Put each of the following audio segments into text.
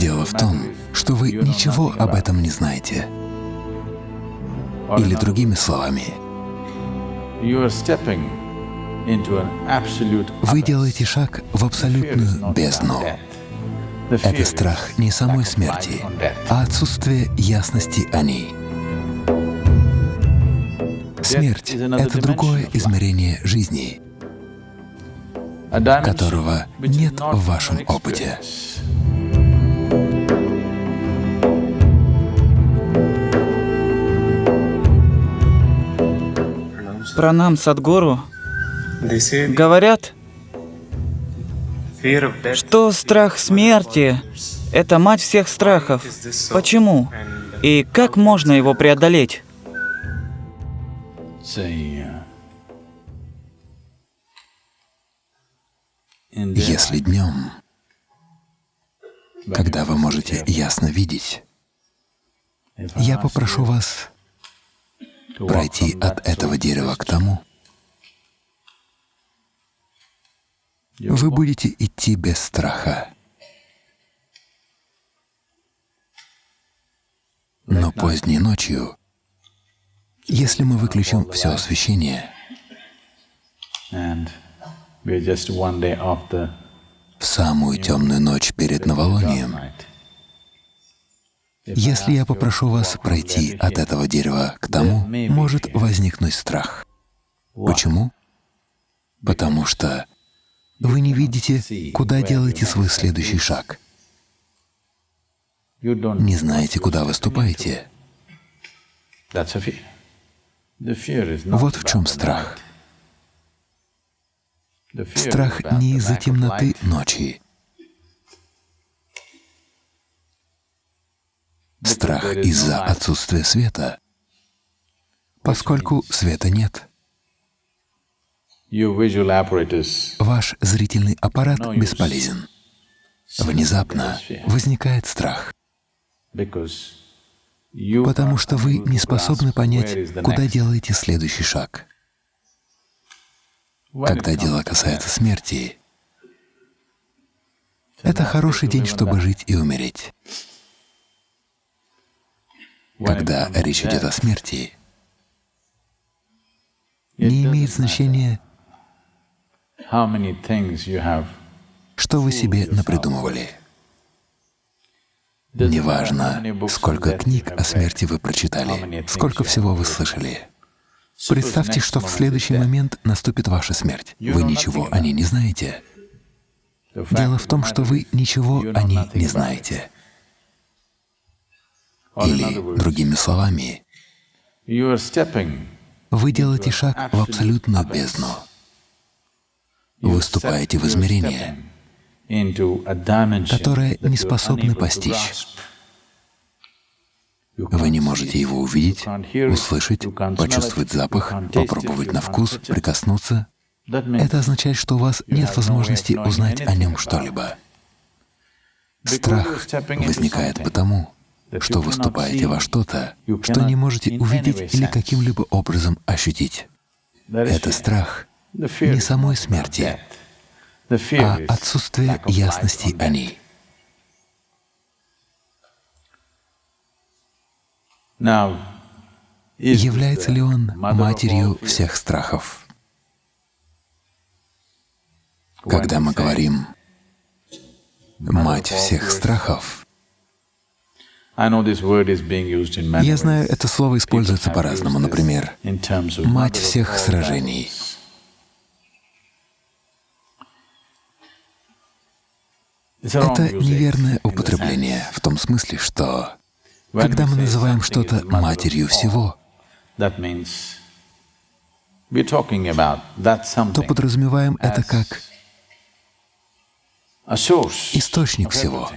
Дело в том, что вы ничего об этом не знаете. Или другими словами, вы делаете шаг в абсолютную бездну. Это страх не самой смерти, а отсутствие ясности о ней. Смерть — это другое измерение жизни, которого нет в вашем опыте. Пранам Садгуру говорят, что страх смерти — это мать всех страхов. Почему? И как можно его преодолеть? Если днем, когда вы можете ясно видеть, я попрошу вас пройти от этого дерева к тому, вы будете идти без страха. Но поздней ночью, если мы выключим все освещение, в самую темную ночь перед новолунием, если я попрошу вас пройти от этого дерева к тому, может возникнуть страх. Почему? Потому что вы не видите, куда делаете свой следующий шаг. Не знаете, куда выступаете. Вот в чем страх. Страх не из-за темноты ночи, страх из-за отсутствия света, поскольку света нет. Ваш зрительный аппарат бесполезен. Внезапно возникает страх, потому что вы не способны понять, куда делаете следующий шаг. Когда дело касается смерти, это хороший день, чтобы жить и умереть. Когда речь идет о смерти, не имеет значения, что вы себе напридумывали. Неважно, сколько книг о смерти вы прочитали, сколько всего вы слышали. Представьте, что в следующий момент наступит ваша смерть. Вы ничего о ней не знаете. Дело в том, что вы ничего о ней не знаете. Или, другими словами, вы делаете шаг в абсолютную бездну. Вы вступаете в измерение, которое не способны постичь. Вы не можете его увидеть, услышать, почувствовать запах, попробовать на вкус, прикоснуться. Это означает, что у вас нет возможности узнать о нем что-либо. Страх возникает потому, что выступаете во что-то, что не можете увидеть или каким-либо образом ощутить. Это страх не самой смерти, а отсутствие ясности о ней. Является ли он матерью всех страхов? Когда мы говорим «мать всех страхов», я знаю, это слово используется по-разному. Например, «мать всех сражений». Это неверное употребление в том смысле, что когда мы называем что-то матерью всего, то подразумеваем это как источник всего.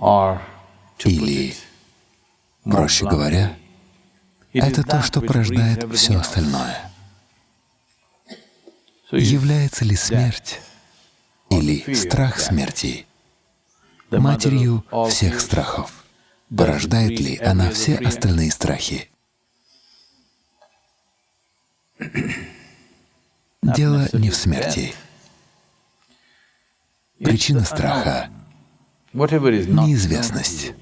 Или, проще говоря, это то, что порождает все остальное. Является ли смерть или страх смерти матерью всех страхов? Порождает ли она все остальные страхи? Дело не в смерти. Причина страха — неизвестность.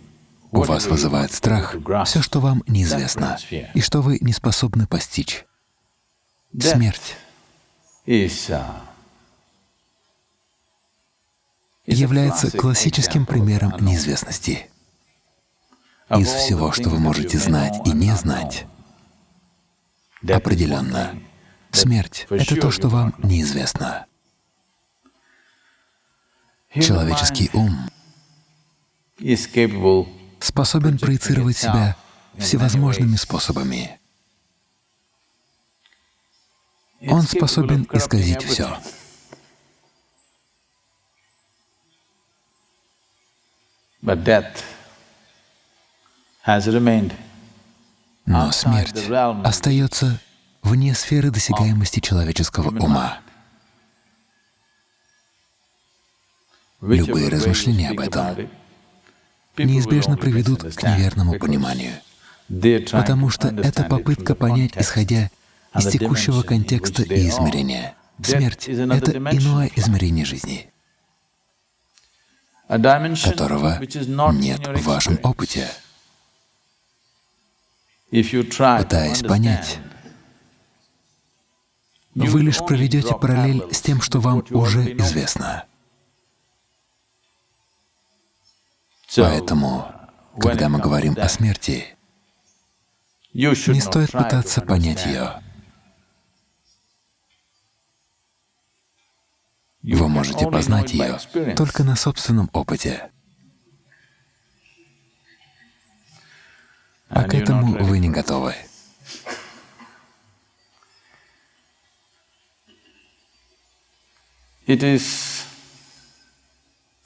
У вас вызывает страх все, что вам неизвестно и что вы не способны постичь. Смерть является классическим примером неизвестности. Из всего, что вы можете знать и не знать, определенно, смерть — это то, что вам неизвестно. Человеческий ум способен проецировать себя всевозможными способами. Он способен исказить все. Но смерть остается вне сферы досягаемости человеческого ума. Любые размышления об этом неизбежно приведут к неверному пониманию, потому что это попытка понять, исходя из текущего контекста и измерения. Смерть — это иное измерение жизни, которого нет в вашем опыте. Пытаясь понять, вы лишь проведете параллель с тем, что вам уже известно. Поэтому, когда мы говорим о смерти, не стоит пытаться понять ее. Вы можете познать ее только на собственном опыте. А к этому вы не готовы.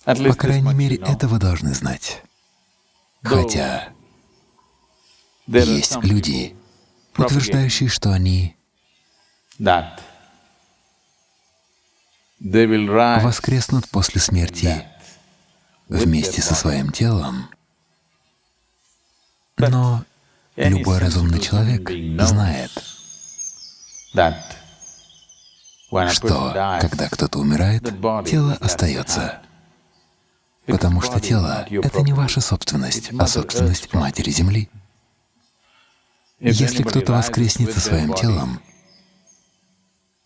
По крайней мере, это вы должны знать. Хотя есть люди, утверждающие, что они воскреснут после смерти вместе со своим телом. Но любой разумный человек знает, что когда кто-то умирает, тело остается. Потому что тело — это не ваша собственность, а собственность Матери Земли. Если кто-то воскреснет со своим телом,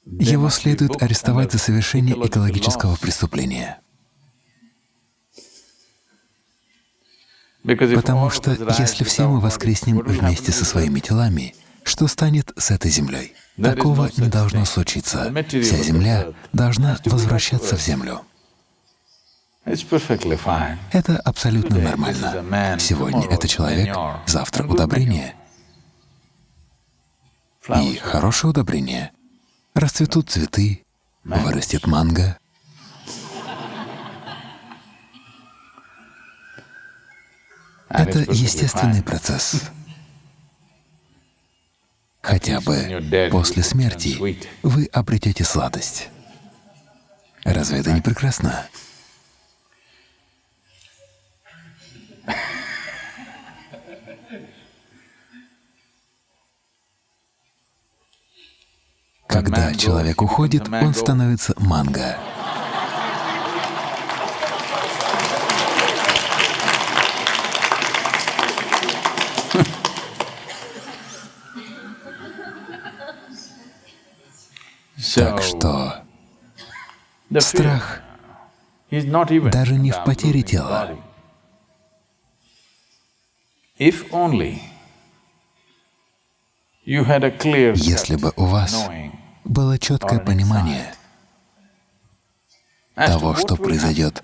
его следует арестовать за совершение экологического преступления. Потому что если все мы воскреснем вместе со своими телами, что станет с этой землей? Такого не должно случиться. Вся земля должна возвращаться в землю. Это абсолютно нормально. Сегодня это человек, завтра удобрение. И хорошее удобрение. Расцветут цветы, вырастет манго. Это естественный процесс. Хотя бы после смерти вы обретете сладость. Разве это не прекрасно? Когда человек уходит, он становится манго. Так что страх даже не в потере тела. Если бы у вас было четкое понимание того, что произойдет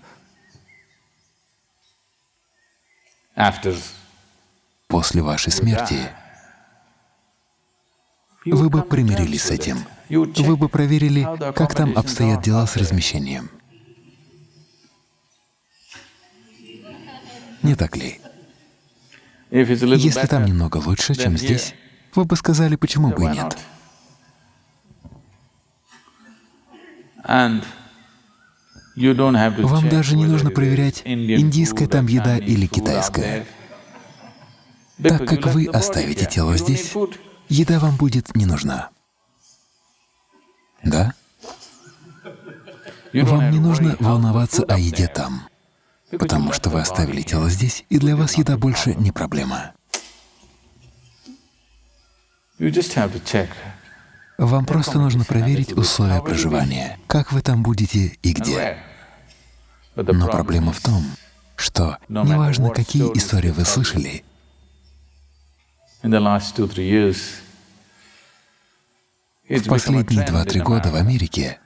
после вашей смерти, вы бы примирились с этим. Вы бы проверили, как там обстоят дела с размещением. Не так ли? Если там немного лучше, чем здесь, вы бы сказали, почему бы и нет. Вам даже не нужно проверять, индийская там еда или китайская. Так как вы оставите тело здесь, еда вам будет не нужна. Да? Вам не нужно волноваться о еде там, потому что вы оставили тело здесь, и для вас еда больше не проблема. Вам просто нужно проверить условия проживания, как вы там будете и где. Но проблема в том, что неважно, какие истории вы слышали, в последние два-три года в Америке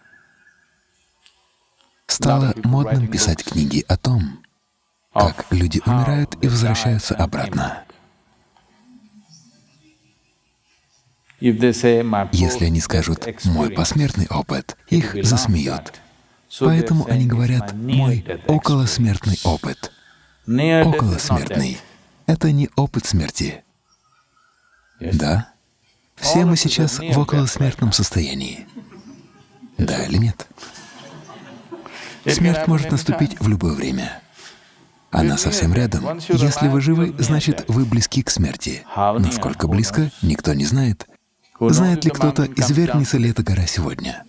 стало модным писать книги о том, как люди умирают и возвращаются обратно. Если они скажут «мой посмертный опыт», их засмеют. Поэтому они говорят «мой околосмертный опыт». Околосмертный — это не опыт смерти. Да? Все мы сейчас в околосмертном состоянии. Да или нет? Смерть может наступить в любое время. Она совсем рядом. Если вы живы, значит, вы близки к смерти. Насколько близко, никто не знает. Знает ли кто-то, извергнется ли эта гора сегодня?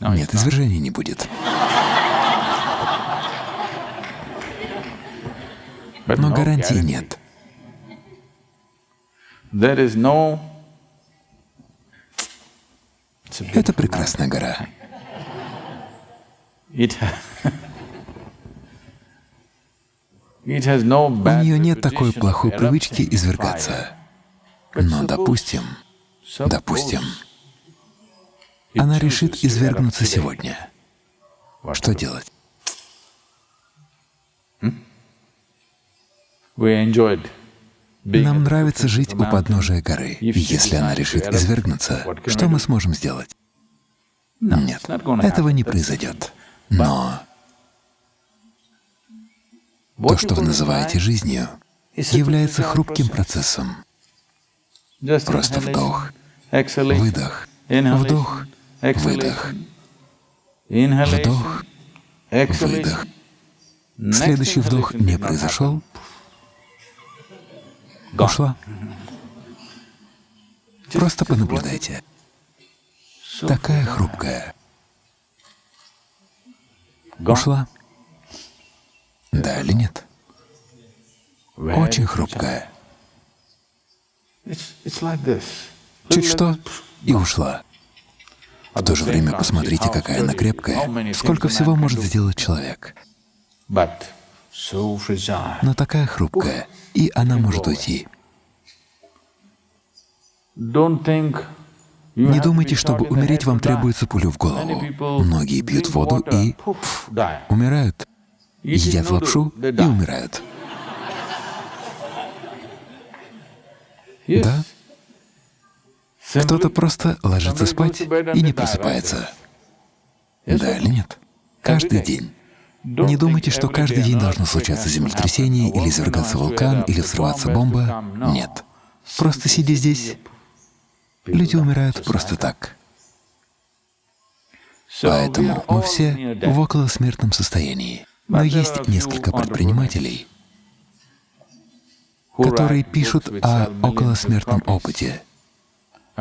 Нет, извержения не будет. Но гарантии нет. Это прекрасная гора. У нее нет такой плохой привычки извергаться. Но допустим, допустим, она решит извергнуться сегодня. Что делать? Нам нравится жить у подножия горы. Если она решит извергнуться, что мы сможем сделать? Нет, этого не произойдет. Но то, что вы называете жизнью, является хрупким процессом. Просто вдох, выдох, вдох, выдох, вдох, выдох. Следующий вдох не произошел, ушла. Просто понаблюдайте. Такая хрупкая. Ушла. Да или нет? Очень хрупкая. Чуть что — и ушла. В то же время посмотрите, какая она крепкая, сколько всего может сделать человек. Но такая хрупкая, и она может уйти. Не думайте, чтобы умереть, вам требуется пулю в голову. Многие пьют воду и пф, умирают. Едят лапшу и умирают. Да? Кто-то просто ложится спать и не просыпается. Да или нет? Каждый день. Не думайте, что каждый день должно случаться землетрясение, или извергаться вулкан, или взрываться бомба. Нет. Просто сидя здесь, люди умирают просто так. Поэтому мы все в околосмертном состоянии. Но есть несколько предпринимателей, которые пишут о околосмертном опыте.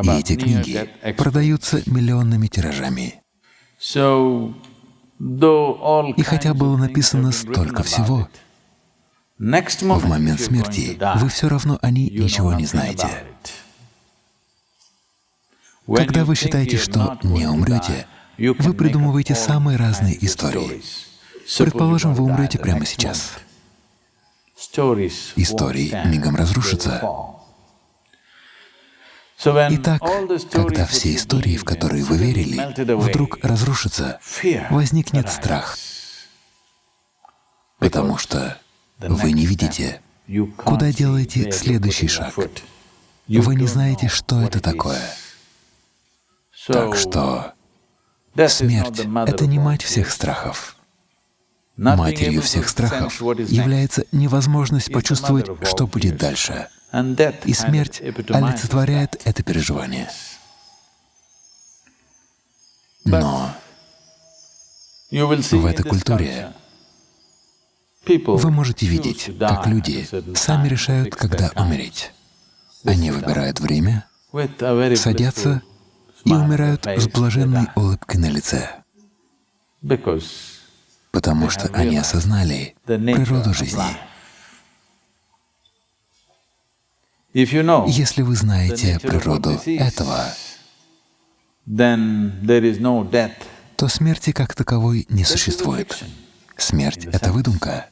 И эти книги продаются миллионными тиражами. И хотя было написано столько всего, в момент смерти вы все равно о ней ничего не знаете. Когда вы считаете, что не умрете, вы придумываете самые разные истории. Предположим, вы умрете прямо сейчас. Истории мигом разрушатся. Итак, когда все истории, в которые вы верили, вдруг разрушатся, возникнет страх, потому что вы не видите, куда делаете следующий шаг. Вы не знаете, что это такое. Так что смерть — это не мать всех страхов. Матерью всех страхов является невозможность почувствовать, что будет дальше. И смерть олицетворяет это переживание. Но в этой культуре вы можете видеть, как люди сами решают, когда умереть. Они выбирают время, садятся и умирают с блаженной улыбкой на лице, потому что они осознали природу жизни. Если вы знаете природу этого, то смерти как таковой не существует. Смерть — это выдумка.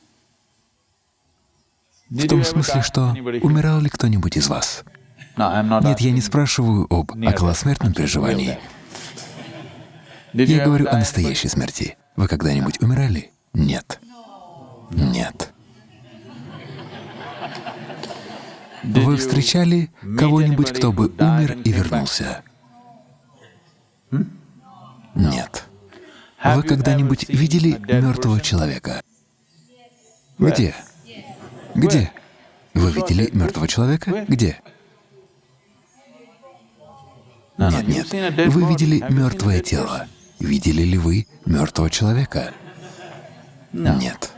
В том смысле, что умирал ли кто-нибудь из вас? Нет, я не спрашиваю об околосмертном переживании. Я говорю о настоящей смерти. Вы когда-нибудь умирали? Нет. Нет. Вы встречали кого-нибудь, кто бы умер и вернулся? Нет. Вы когда-нибудь видели мертвого человека? Где? Где? Вы видели мертвого человека? Где? Нет, нет. Вы видели мертвое тело. Видели ли вы мертвого человека? Нет.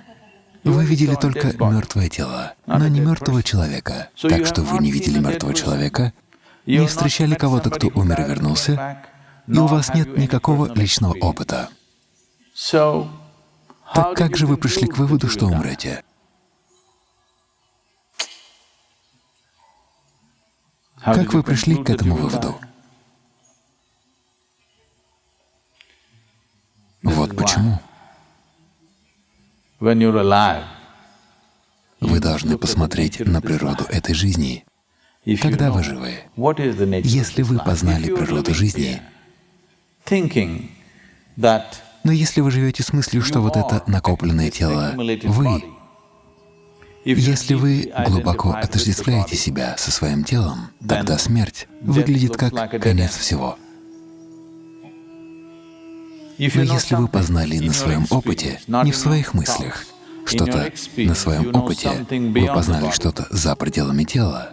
Вы видели только мертвое тело, но не мертвого человека. Так что вы не видели мертвого человека, не встречали кого-то, кто умер и вернулся, и у вас нет никакого личного опыта. Так как же вы пришли к выводу, что умрете? Как вы пришли к этому выводу? Почему. Вы должны посмотреть на природу этой жизни, когда вы живы. Если вы познали природу жизни, но если вы живете с мыслью, что вот это накопленное тело — вы, если вы глубоко отождествляете себя со своим телом, тогда смерть выглядит как конец всего. Но если вы познали на своем опыте, не в своих мыслях, что-то на своем опыте, вы познали что-то за пределами тела,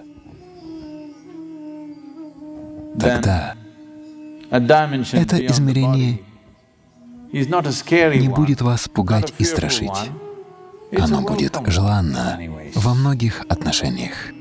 тогда это измерение не будет вас пугать и страшить. Оно будет желанно во многих отношениях.